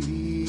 baby.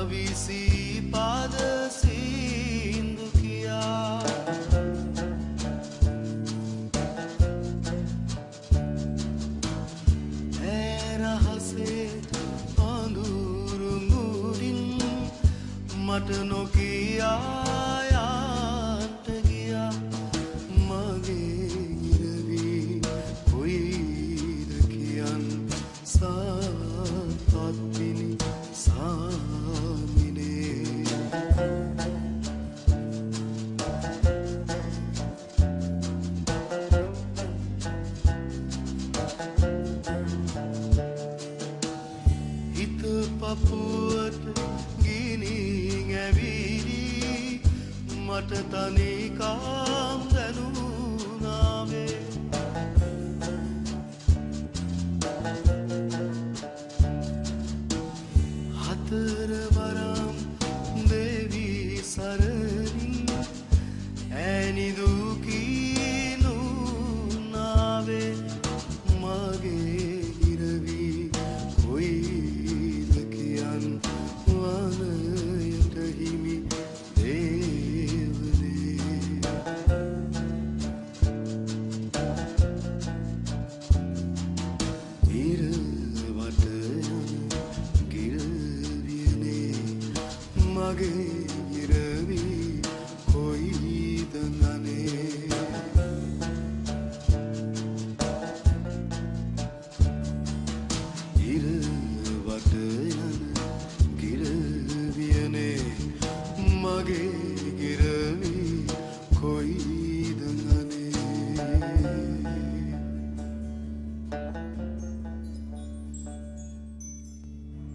අවිසී පාද සින්දු කියා. ඇරහසේ අඳුරු මුරින් මට නොකියා ගිනී ඇවිලි මට තනිකාම් දැනුනාවේ හතරවරම් දෙවී සරණි. ඇනිදුු මගේ ඉරවි කොයිද නනේ? ඉරවට යන ගිරවියනේ මගේ